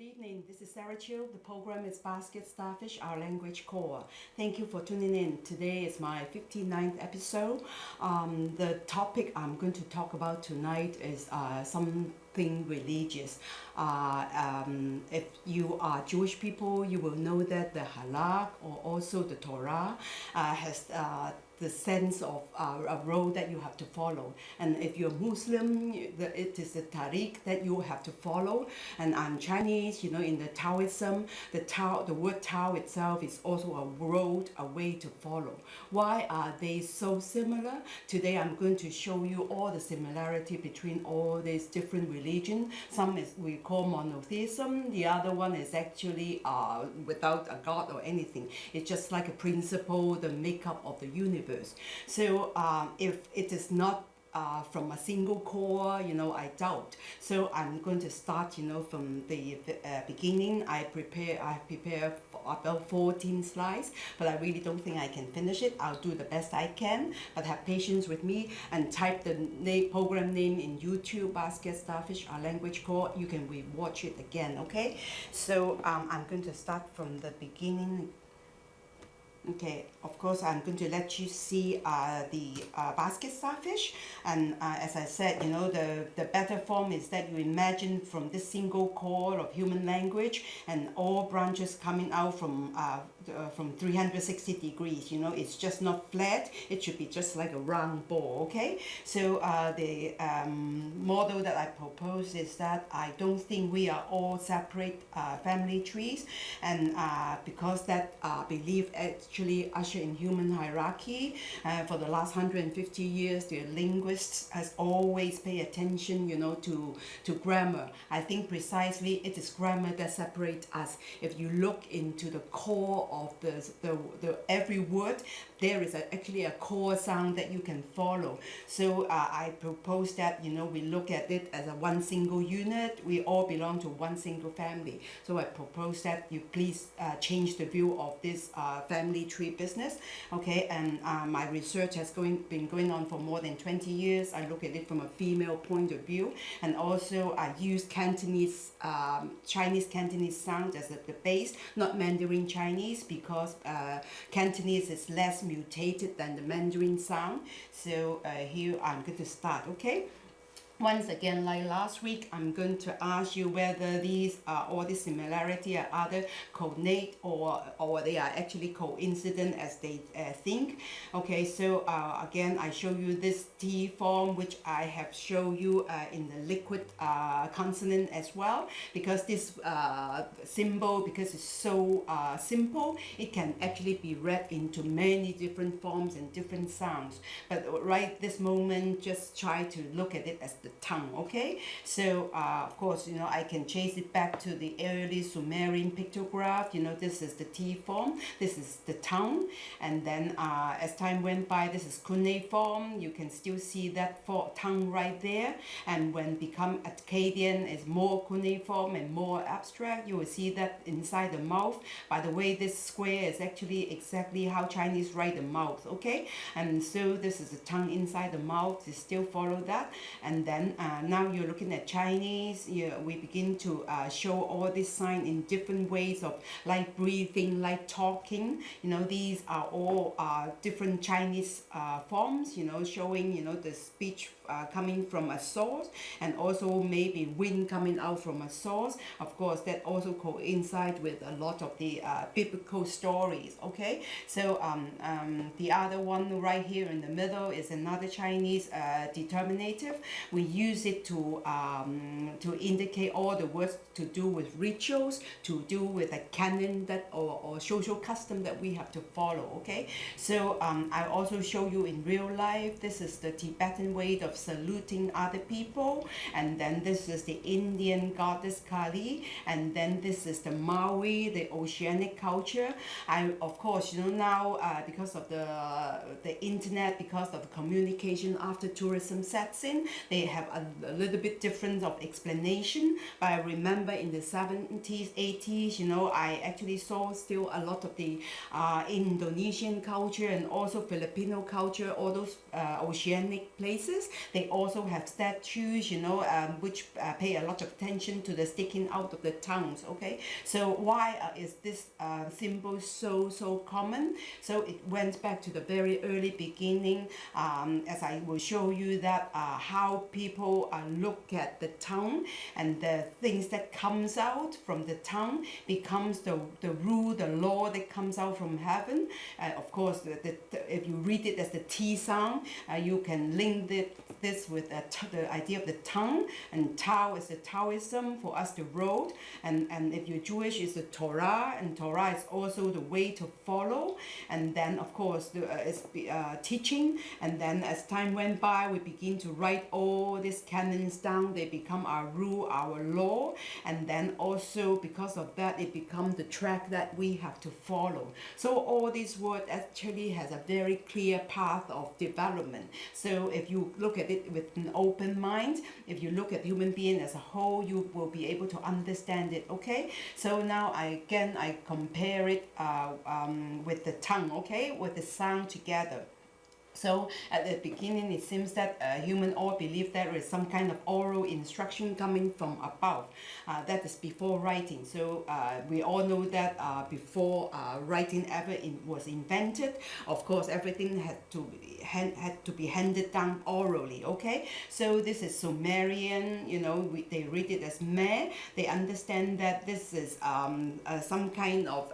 Good evening, this is Sarah Chiu. The program is Basket Starfish, Our Language Core. Thank you for tuning in. Today is my 59th episode. Um, the topic I'm going to talk about tonight is uh, something religious. Uh, um, if you are Jewish people, you will know that the Halak or also the Torah uh, has uh, the sense of uh, a road that you have to follow. And if you're Muslim, it is the tariq that you have to follow. And I'm Chinese, you know, in the Taoism, the Tao, the word Tao itself is also a road, a way to follow. Why are they so similar? Today I'm going to show you all the similarity between all these different religions. Some is we call monotheism, the other one is actually uh, without a god or anything. It's just like a principle, the makeup of the universe So um, if it is not uh, from a single core, you know, I doubt. So I'm going to start, you know, from the uh, beginning. I prepare, I prepare about 14 slides, but I really don't think I can finish it. I'll do the best I can, but have patience with me and type the name, program name in YouTube, Basket Starfish, our language core. You can re-watch it again, okay? So um, I'm going to start from the beginning Okay, of course, I'm going to let you see uh, the uh, basket starfish. And uh, as I said, you know, the, the better form is that you imagine from this single core of human language and all branches coming out from uh, uh, from 360 degrees, you know, it's just not flat. It should be just like a round ball, okay? So uh, the um, model that I propose is that I don't think we are all separate family trees. And because that belief actually usher in human hierarchy. Uh, for the last 150 years, the linguists has always pay attention, you know, to, to grammar. I think precisely it is grammar that separates us. If you look into the core of the, the, the every word, there is a, actually a core sound that you can follow. So uh, I propose that, you know, we look at it as a one single unit. We all belong to one single family. So I propose that you please uh, change the view of this uh, family tree business. Okay, and uh, my research has going, been going on for more than 20 years. I look at it from a female point of view. And also I use Cantonese, um, Chinese Cantonese sound as the base, not Mandarin Chinese because uh, Cantonese is less mutated than the Mandarin sound. So uh, here I'm going to start, okay? Once again, like last week, I'm going to ask you whether these are all the similarity are other coordinate or or they are actually coincident as they uh, think. Okay, so uh, again, I show you this T form, which I have shown you uh, in the liquid uh, consonant as well, because this uh, symbol, because it's so uh, simple, it can actually be read into many different forms and different sounds. But right this moment, just try to look at it as the tongue okay? So uh, of course you know I can chase it back to the early Sumerian pictograph you know this is the T form this is the tongue and then uh, as time went by this is cuneiform you can still see that for tongue right there. And when become Akkadian is more cuneiform and more abstract you will see that inside the mouth. By the way this square is actually exactly how Chinese write the mouth okay? And so this is the tongue inside the mouth. You still follow that. And then then uh, now you're looking at Chinese you, we begin to uh, show all these signs in different ways of like breathing like talking. You know these are all uh, different Chinese uh, forms you know showing you know the speech uh, coming from a source and also maybe wind coming out from a source of course that also coincide with a lot of the uh, biblical stories okay so um, um, the other one right here in the middle is another Chinese determinative we use it to um, to indicate all the words to do with rituals, to do with a canon that or, or social custom that we have to follow. Okay, so um, I also show you in real life. This is the Tibetan way of saluting other people, and then this is the Indian goddess Kali, and then this is the Maori, the oceanic culture. I of course you know now uh, because of the the internet, because of the communication after tourism sets in, they have a, a little bit different of explanation. But I remember in the 70s 80s you know I actually saw still a lot of the uh, Indonesian culture and also Filipino culture all those uh, oceanic places They also have statues, you know, um, which uh, pay a lot of attention to the sticking out of the tongues. Okay, so why uh, is this uh, symbol so so common? So it went back to the very early beginning, um, as I will show you that uh, how people uh, look at the tongue and the things that comes out from the tongue becomes the the rule, the law that comes out from heaven. Uh, of course, the, the, if you read it as the T sound, you can link it, this with the idea of the tongue, and Tao is the Taoism for us the road, and, and if you're Jewish, it's the Torah, and Torah is also the way to follow, and then of course the, uh, it's uh, teaching, and then as time went by, we begin to write all these canons down, they become our rule, our law, and then also because of that, it becomes the track that we have to follow. So all these words actually has a very clear path of development. So if you look at it with an open mind, if you look at human being as a whole, you will be able to understand it, okay? So now I, again, I compare it uh, um, with the tongue, okay? With the sound together. So at the beginning, it seems that uh, human all believe there is some kind of oral instruction coming from above. Uh, that is before writing. So uh, we all know that uh, before uh, writing ever in, was invented, of course, everything had to be, hand, had to be handed down orally. Okay, so this is Sumerian. You know, we, they read it as me. They understand that this is um, uh, some kind of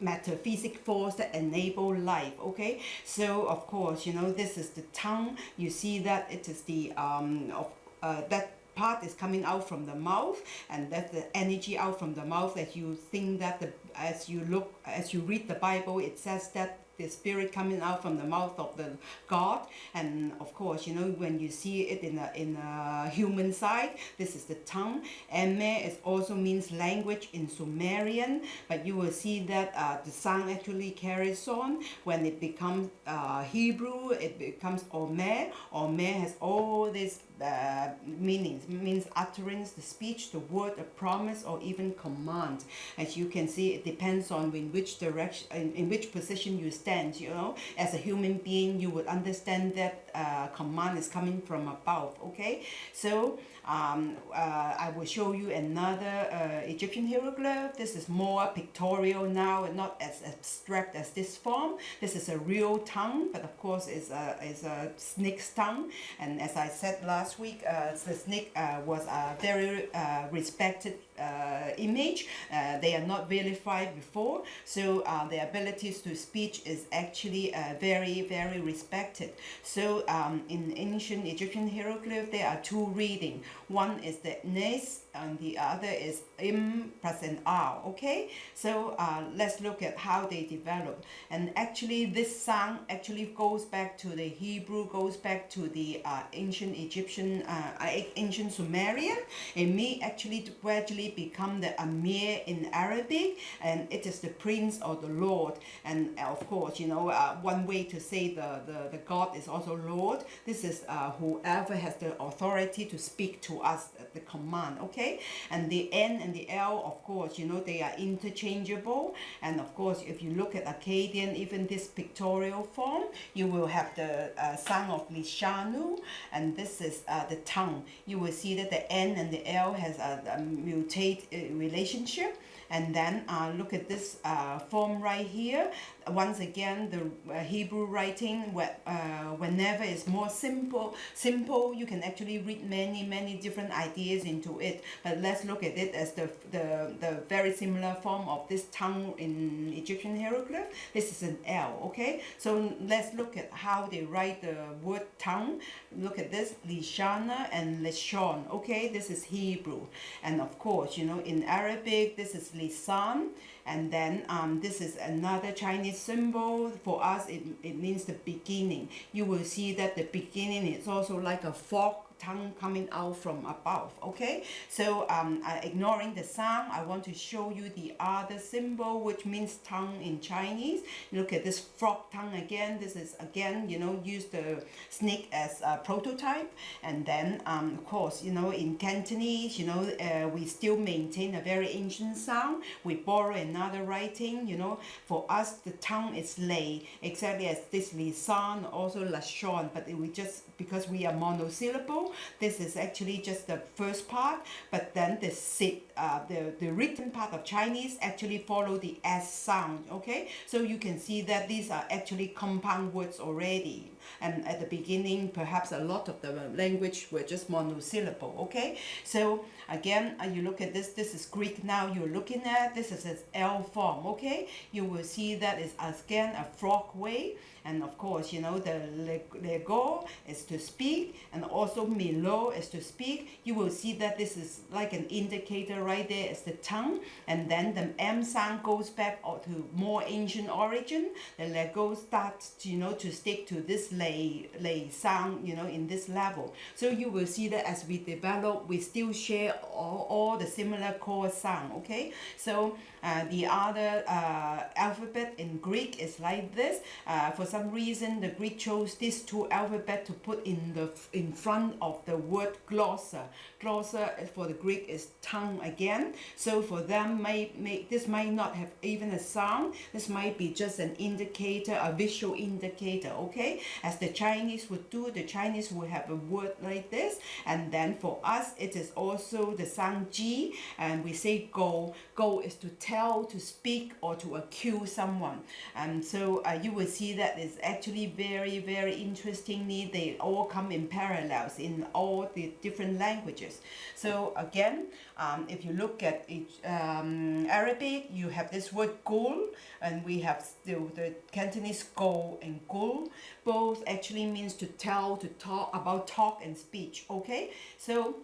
metaphysic force that enable life okay? So of course you know this is the tongue. You see that it is the um of uh, that part is coming out from the mouth and that's the energy out from the mouth as you think that the as you look as you read the bible it says that the spirit coming out from the mouth of the God. And of course you know when you see it in a, in a human side this is the tongue. Eme is also means language in Sumerian but you will see that uh, the sound actually carries on. When it becomes uh, Hebrew it becomes Omer. Omer has all these uh, meanings means utterance the speech the word a promise or even command. As you can see it depends on in which direction in, in which position you stand you know. As a human being you would understand that uh, command is coming from above okay? So um, uh, I will show you another uh, Egyptian hieroglyph. This is more pictorial now and not as abstract as this form. This is a real tongue, but of course it's a, it's a snake's tongue. And as I said last week, uh, the snake uh, was a very uh, respected uh, image. They are not vilified before, so their abilities to speech is actually very, very respected. So um, in ancient Egyptian hieroglyph, there are two reading. One is the Nes and the other is im plus an r okay? So uh, let's look at how they develop. And actually this sound actually goes back to the Hebrew goes back to the uh, ancient Egyptian uh, ancient Sumerian. It may actually gradually become the Amir in Arabic and it is the prince or the lord. And uh, of course you know uh, one way to say the, the the God is also lord. This is uh, whoever has the authority to speak to us the command okay okay? And the N and the L of course you know they are interchangeable. And of course if you look at Akkadian even this pictorial form you will have the uh, of Lishanu and this is uh, the tongue. You will see that the N and the L has a, a mutate uh, relationship. And then uh, look at this uh, form right here once again the uh, Hebrew writing uh, whenever it's more simple simple you can actually read many many different ideas into it. But let's look at it as the the, the very similar form of this tongue in Egyptian hieroglyph. This is an L okay? So let's look at how they write the word tongue. Look at this Lishana and Lishon okay? This is Hebrew. And of course you know in Arabic this is Lisan. And then um, this is another Chinese symbol for us it, it means the beginning. You will see that the beginning is also like a fork tongue coming out from above. Okay, so um, uh, ignoring the sound, I want to show you the other symbol which means tongue in Chinese. Look at this frog tongue again. This is again, you know, use the snake as a prototype. And then, um, of course, you know, in Cantonese, you know, uh, we still maintain a very ancient sound. We borrow another writing, you know, for us the tongue is lay exactly as this lisan, also lashon, but we just because we are monosyllable this is actually just the first part but then the uh, the the written part of Chinese actually follow the s sound okay? So you can see that these are actually compound words already. And at the beginning perhaps a lot of the language were just monosyllable okay? So again uh, you look at this this is Greek now you're looking at. This is its L form okay? You will see that is again a frog way and of course you know the lego is to speak and also milo is to speak. You will see that this is like an indicator right there is the tongue. And then the m sound goes back to more ancient origin. The lego starts to, you know to stick to this lay lay sound you know in this level. So you will see that as we develop we still share all, all the similar core sound okay? So the other uh, alphabet in Greek is like this. Uh, for some reason, the Greek chose these two alphabet to put in the in front of the word glossa. Glossa for the Greek is tongue again. So for them, may, may this might not have even a sound. This might be just an indicator, a visual indicator. Okay, as the Chinese would do, the Chinese would have a word like this, and then for us, it is also the sound G, and we say go. Go is to tell tell, to speak, or to accuse someone. And so uh, you will see that it's actually very, very interestingly, they all come in parallels in all the different languages. So again, um, if you look at each, um, Arabic, you have this word gul, and we have still the Cantonese go and gul. Both actually means to tell, to talk about talk and speech. Okay, so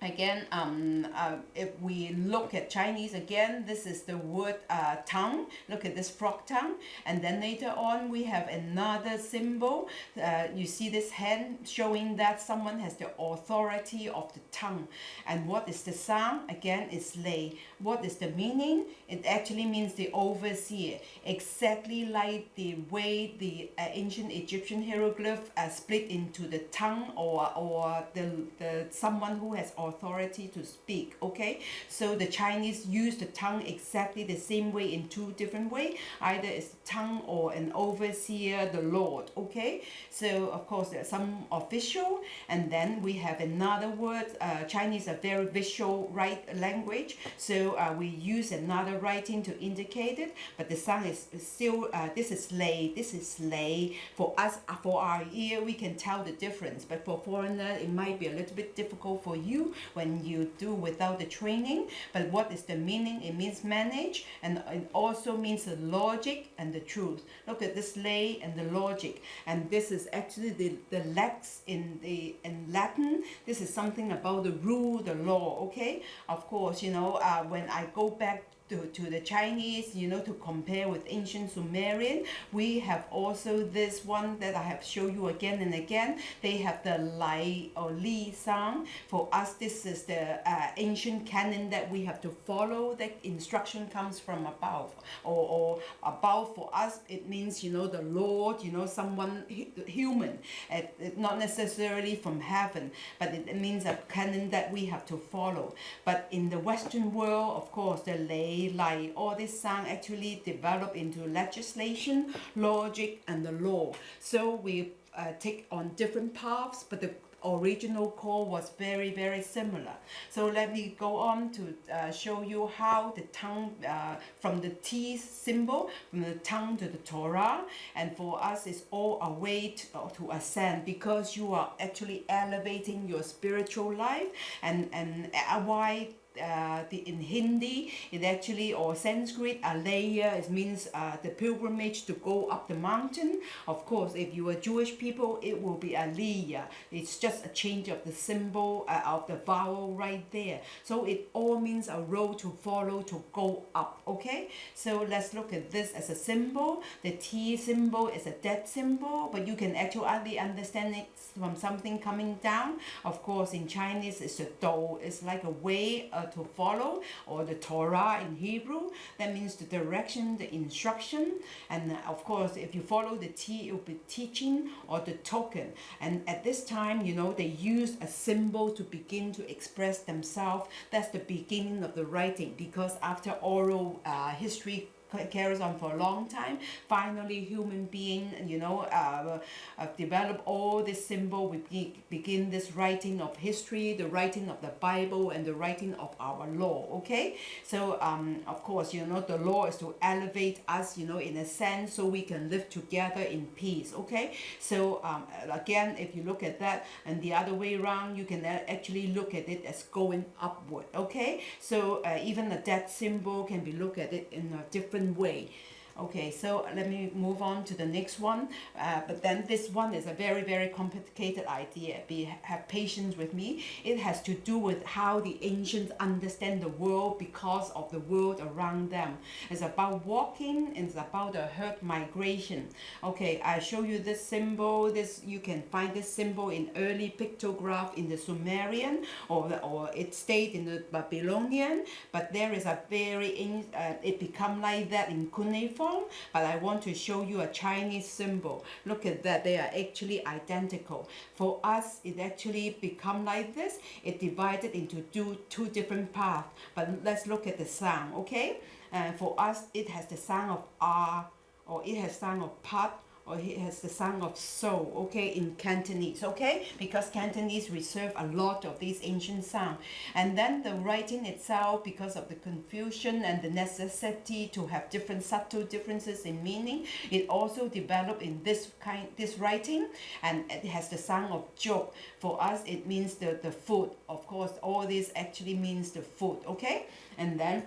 again um, uh, if we look at Chinese again this is the word uh, tongue. Look at this frog tongue. And then later on we have another symbol. Uh, you see this hand showing that someone has the authority of the tongue. And what is the sound? Again is lay. What is the meaning? It actually means the overseer. Exactly like the way the uh, ancient Egyptian hieroglyph uh, split into the tongue or or the, the someone who has authority to speak okay? So the Chinese use the tongue exactly the same way in two different way. Either it's tongue or an overseer the Lord okay? So of course there's some official and then we have another word uh, Chinese a very visual right language. So uh, we use another writing to indicate it but the sound is still uh, this is lei this is lei for us for our ear we can tell the difference but for foreigner it might be a little bit difficult for you when you do without the training. But what is the meaning? It means manage and it also means the logic and the truth. Look at this lei and the logic. And this is actually the, the lex in the in Latin. This is something about the rule, the law, okay? Of course, you know, uh, when I go back to, to the Chinese, you know, to compare with ancient Sumerian. We have also this one that I have shown you again and again. They have the Lai or Li sound. For us, this is the uh, ancient canon that we have to follow. The instruction comes from above. Or, or above for us, it means, you know, the Lord, you know, someone human. It, not necessarily from heaven, but it, it means a canon that we have to follow. But in the Western world, of course, the lay like all this sound actually develop into legislation, logic, and the law. So we uh, take on different paths, but the original core was very very similar. So let me go on to uh, show you how the tongue uh, from the T symbol from the tongue to the Torah. And for us it's all a way to, uh, to ascend because you are actually elevating your spiritual life. And and uh, why uh, the in Hindi, it actually or Sanskrit, Alaya, it means uh, the pilgrimage to go up the mountain. Of course, if you are Jewish people, it will be Aliyah. It's just a change of the symbol uh, of the vowel right there. So it all means a road to follow to go up. Okay, so let's look at this as a symbol. The T symbol is a dead symbol, but you can actually understand it from something coming down. Of course, in Chinese, it's a do. It's like a way uh, to follow, or the Torah in Hebrew. That means the direction, the instruction. And uh, of course, if you follow the T, it will be teaching or the token. And at this time, you know, they use a symbol to begin to express themselves. That's the beginning of the writing because after oral uh, history carries on for a long time. Finally, human being, you know, uh, uh, develop all this symbol. We begin this writing of history, the writing of the Bible, and the writing of our law. Okay, so um, of course, you know, the law is to elevate us, you know, in a sense, so we can live together in peace. Okay, so um, again, if you look at that, and the other way around, you can actually look at it as going upward. Okay, so uh, even the death symbol can be looked at it in a different different way. Okay, so let me move on to the next one. Uh, but then this one is a very, very complicated idea. Be have patience with me. It has to do with how the ancients understand the world because of the world around them. It's about walking. It's about the herd migration. Okay, I show you this symbol. This you can find this symbol in early pictograph in the Sumerian or or it stayed in the Babylonian. But there is a very uh, it become like that in cuneiform but I want to show you a Chinese symbol. Look at that, they are actually identical. For us, it actually become like this. It divided into two, two different paths. But let's look at the sound, okay? And for us, it has the sound of R, or it has sound of pat, or he has the sound of so, okay, in Cantonese, okay? Because Cantonese reserve a lot of these ancient sound. And then the writing itself, because of the confusion and the necessity to have different subtle differences in meaning, it also developed in this kind, this writing, and it has the sound of joke. For us, it means the, the food. Of course, all this actually means the food, okay? And then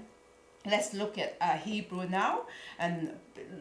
let's look at uh, Hebrew now and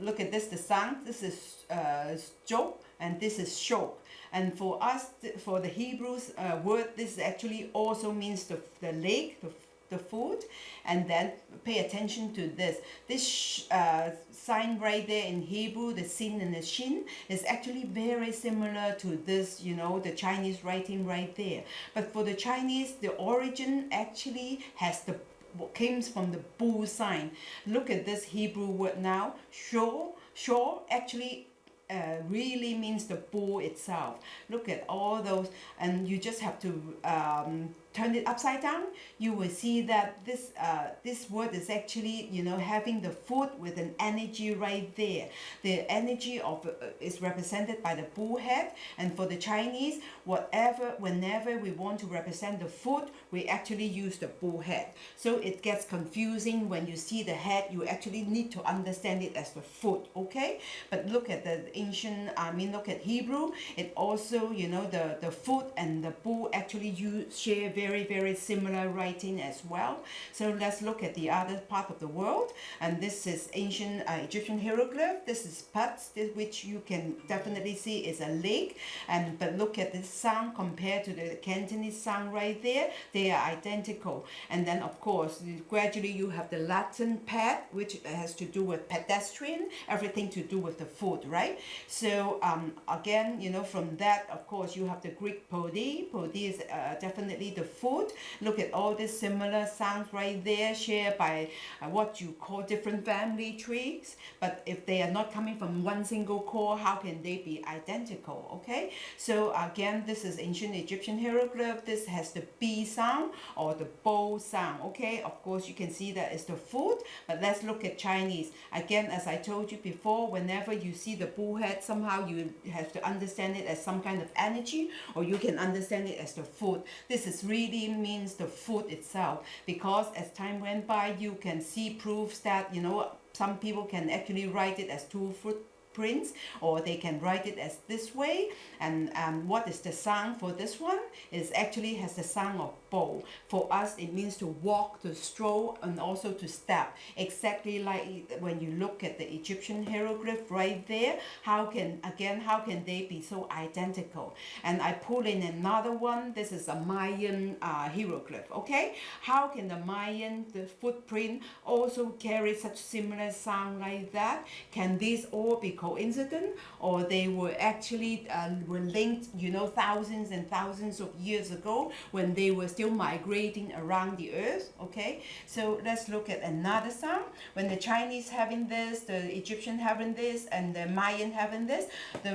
look at this the sound this is uh, joke and this is shok and for us for the Hebrews uh, word this actually also means the, the lake the, the food. And then pay attention to this. This uh, sign right there in Hebrew the sin and the shin is actually very similar to this you know the Chinese writing right there. But for the Chinese the origin actually has the what comes from the bull sign. Look at this Hebrew word now. Shor, shor actually uh, really means the bull itself. Look at all those, and you just have to um, turn it upside down, you will see that this uh, this word is actually you know having the foot with an energy right there. The energy of uh, is represented by the bull head, and for the Chinese, whatever whenever we want to represent the foot, we actually use the bull head. So it gets confusing when you see the head. You actually need to understand it as the foot. Okay, but look at the ancient. I mean, look at Hebrew. It also you know the the foot and the bull actually use share very, very similar writing as well. So let's look at the other part of the world. And this is ancient uh, Egyptian hieroglyph. This is Pats, which you can definitely see is a lake. And But look at this sound compared to the Cantonese sound right there. They are identical. And then, of course, gradually you have the Latin pad, which has to do with pedestrian, everything to do with the food, right? So um, again, you know, from that, of course, you have the Greek podi. Podi is uh, definitely the food. Look at all these similar sounds right there shared by uh, what you call different family trees. But if they are not coming from one single core, how can they be identical? Okay, so again, this is ancient Egyptian hieroglyph. This has the B sound or the bow sound. Okay, of course, you can see that it's the food. But let's look at Chinese. Again, as I told you before, whenever you see the bull head, somehow you have to understand it as some kind of energy or you can understand it as the food. This is really really means the food itself. Because as time went by you can see proofs that you know some people can actually write it as two foot footprints or they can write it as this way. And um, what is the sound for this one is actually has the sound of bow. For us it means to walk to stroll and also to step. Exactly like when you look at the Egyptian hieroglyph right there how can again how can they be so identical? And I pull in another one. This is a Mayan uh, hieroglyph okay? How can the Mayan the footprint also carry such similar sound like that? Can these all be coincident or they were actually uh, were linked you know thousands and thousands of years ago when they were still migrating around the earth okay? So let's look at another sound. When the Chinese having this the Egyptian having this and the Mayan having this the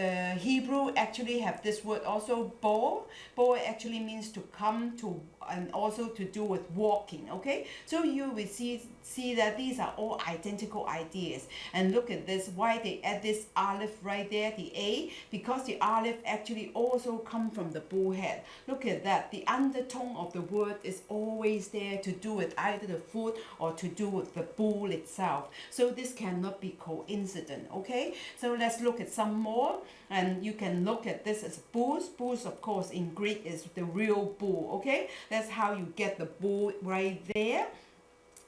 the Hebrew actually have this word also bo. Bo actually means to come to and also to do with walking okay? So you will see see that these are all identical ideas. And look at this why they add this aleph right there the a? Because the aleph actually also come from the bullhead. Look at that the undertone of the word is always there to do with either the foot or to do with the bull itself. So this cannot be coincident okay? So let's look at some more and you can look at this as bulls bulls of course in greek is the real bull okay? That's how you get the bull right there.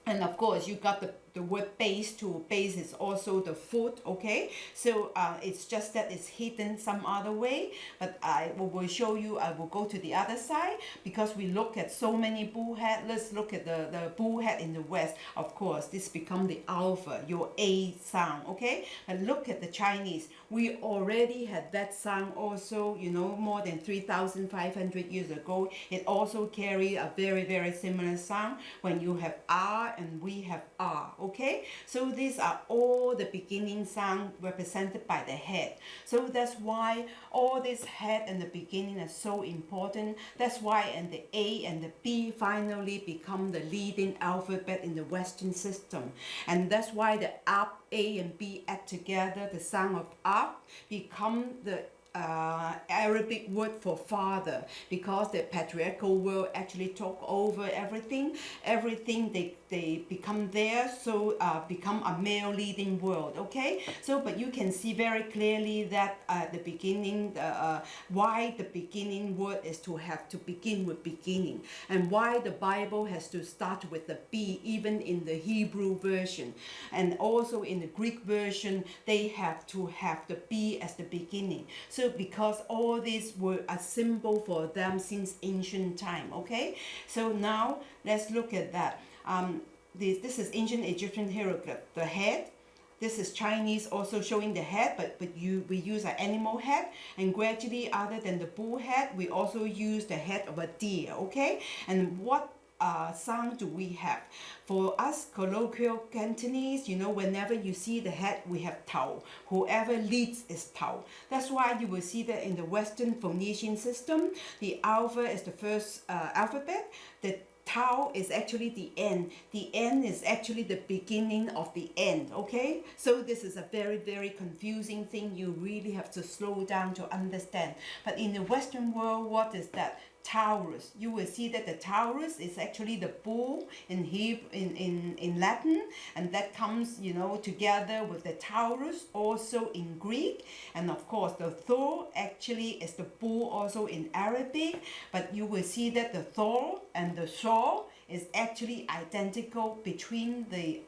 And of course you got the the word base to base is also the foot okay? So uh, it's just that it's hidden some other way but I will show you I will go to the other side because we look at so many bullhead let's look at the the bullhead in the west. Of course this become the alpha your A sound okay? But look at the Chinese. We already had that sound also you know more than 3,500 years ago. It also carry a very very similar sound. When you have R and we have R okay okay? So these are all the beginning sound represented by the head. So that's why all this head and the beginning are so important. That's why and the A and the B finally become the leading alphabet in the western system. And that's why the up A and B add together the sound of up become the uh, Arabic word for father because the patriarchal world actually took over everything. Everything they they become there so uh, become a male leading world okay? So but you can see very clearly that uh, the beginning uh, why the beginning word is to have to begin with beginning and why the Bible has to start with the B even in the Hebrew version. And also in the Greek version they have to have the B as the beginning. so because all these were a symbol for them since ancient time okay so now let's look at that um, this, this is ancient Egyptian hieroglyph. The head, this is Chinese also showing the head, but, but you we use an animal head. And gradually, other than the bull head, we also use the head of a deer, okay? And what uh, sound do we have? For us colloquial Cantonese, you know, whenever you see the head, we have tau. Whoever leads is tau. That's why you will see that in the Western Phoenician system, the alpha is the first uh, alphabet. The tau is actually the end. The end is actually the beginning of the end, okay? So this is a very, very confusing thing. You really have to slow down to understand. But in the Western world, what is that? Taurus. You will see that the Taurus is actually the bull in Hebrew, in, in, in Latin, and that comes, you know, together with the Taurus also in Greek. And of course, the Thor actually is the bull also in Arabic, but you will see that the Thor and the Thor is actually identical between the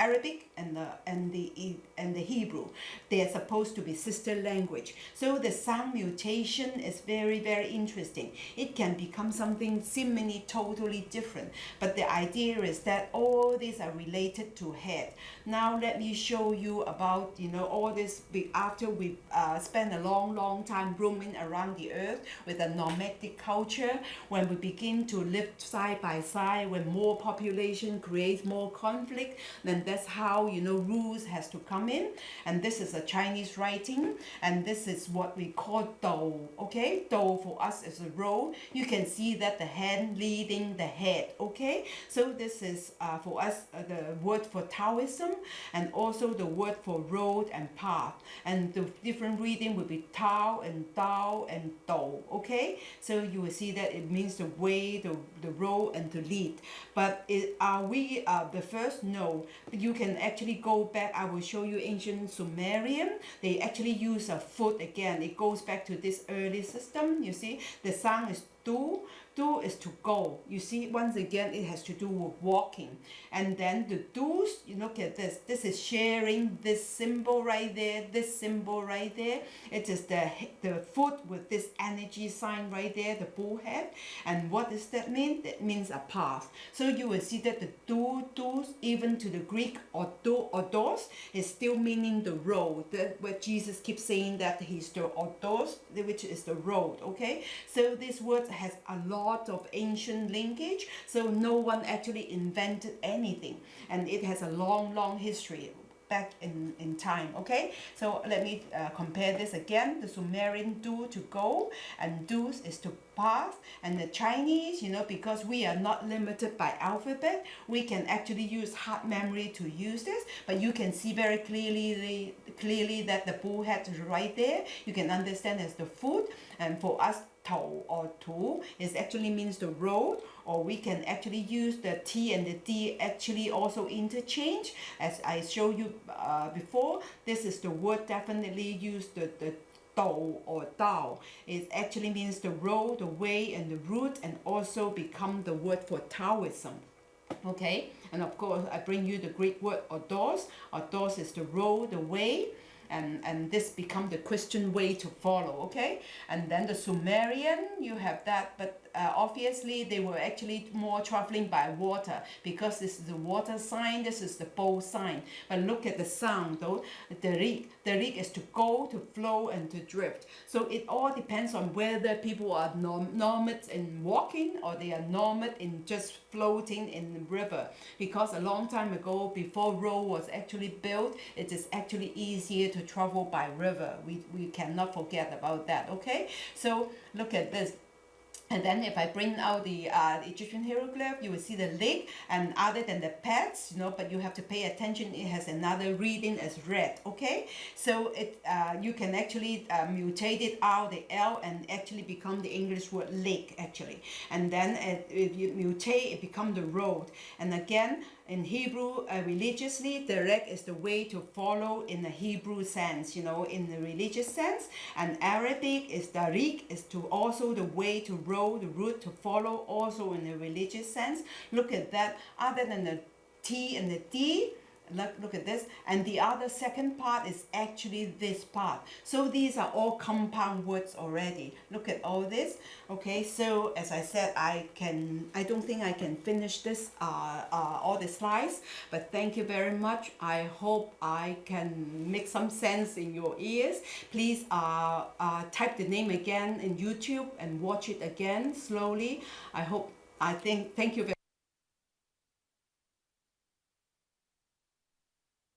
Arabic and the and the and the Hebrew. They are supposed to be sister language. So the sound mutation is very very interesting. It can become something seemingly totally different, but the idea is that all these are related to head. Now let me show you about you know all this. After we uh, spend a long long time roaming around the earth with a nomadic culture, when we begin to live side by side, when more population creates more conflict, then that's how you know rules has to come in. And this is a Chinese writing and this is what we call dou okay? Dou for us is a road you can see that the hand leading the head okay? So this is uh, for us uh, the word for Taoism and also the word for road and path. And the different reading will be Tao and Dao and Dou okay? So you will see that it means the way the, the road and to lead. But it, are we uh, the first? No you can actually go back I will show you ancient Sumerian. They actually use a foot again. It goes back to this early system you see? The sound is do do is to go. You see once again it has to do with walking. And then the do's you look at this. This is sharing this symbol right there this symbol right there. It is the the foot with this energy sign right there the bull head and what does that mean? That means a path. So you will see that the do do's even to the greek or do or dos is still meaning the road. That where jesus keeps saying that he's the odos which is the road okay? So this word has a lot of ancient linkage so no one actually invented anything. And it has a long long history back in, in time okay? So let me uh, compare this again. The Sumerian do to go and do's is to pass and the Chinese you know because we are not limited by alphabet we can actually use hard memory to use this. But you can see very clearly clearly that the bull head is right there. You can understand as the foot and for us Tao or Tu. Is actually means the road or we can actually use the T and the D actually also interchange. As I showed you uh, before this is the word definitely use the, the Dao or Dao it actually means the road the way and the route and also become the word for Taoism. Okay? And of course I bring you the Greek word odos odos is the road the way and and this become the Christian way to follow okay? And then the Sumerian you have that but uh, obviously they were actually more traveling by water because this is the water sign this is the bow sign. But look at the sound though the the rig is to go to flow and to drift. So it all depends on whether people are norm nomad in walking or they are nomad in just floating in the river. Because a long time ago before road was actually built it is actually easier to travel by river. We, we cannot forget about that okay? So look at this and then if I bring out the, uh, Egyptian hieroglyph, you will see the leg and other than the pets, you know, but you have to pay attention. It has another reading as red, okay? So it uh, you can actually uh, mutate it out the L and actually become the English word lake actually. And then it, if you mutate, it become the road. And again, in Hebrew, uh, religiously, derech is the way to follow in the Hebrew sense, you know, in the religious sense. And Arabic is tariq, is to also the way to row, the route to follow, also in the religious sense. Look at that. Other than the T and the D, look, look at this. And the other second part is actually this part. So these are all compound words already. Look at all this. Okay so as I said I can I don't think I can finish this uh, uh, all the slides but thank you very much. I hope I can make some sense in your ears. Please uh, uh, type the name again in YouTube and watch it again slowly. I hope I think thank you very